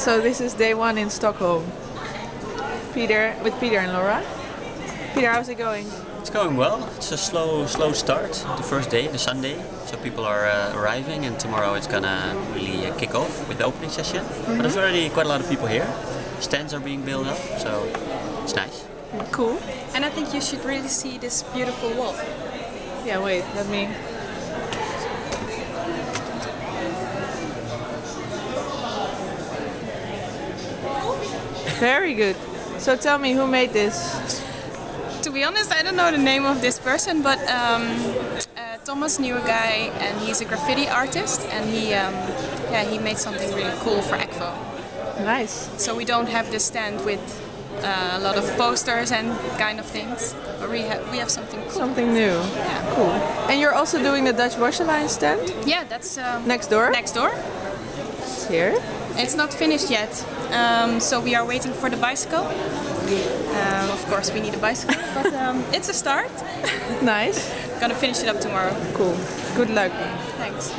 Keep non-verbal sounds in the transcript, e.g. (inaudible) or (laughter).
So this is day one in Stockholm. Peter, with Peter and Laura. Peter, how's it going? It's going well. It's a slow, slow start. The first day, the Sunday, so people are uh, arriving, and tomorrow it's gonna really uh, kick off with the opening session. But there's already quite a lot of people here. Stands are being built up, so it's nice. Cool. And I think you should really see this beautiful wall. Yeah, wait, let me. Very good. So tell me, who made this? To be honest, I don't know the name of this person, but um, uh, Thomas knew a guy, and he's a graffiti artist, and he, um, yeah, he made something really cool for Akvo. Nice. So we don't have this stand with uh, a lot of posters and kind of things, but we have we have something cool. Something new. Yeah. Cool. And you're also doing the Dutch Wash Alliance stand Yeah, that's um, next door. next door. Here. It's not finished yet, um, so we are waiting for the bicycle. Um, of course, we need a bicycle, (laughs) but um, it's a start. Nice. Gonna finish it up tomorrow. Cool. Good luck. Thanks.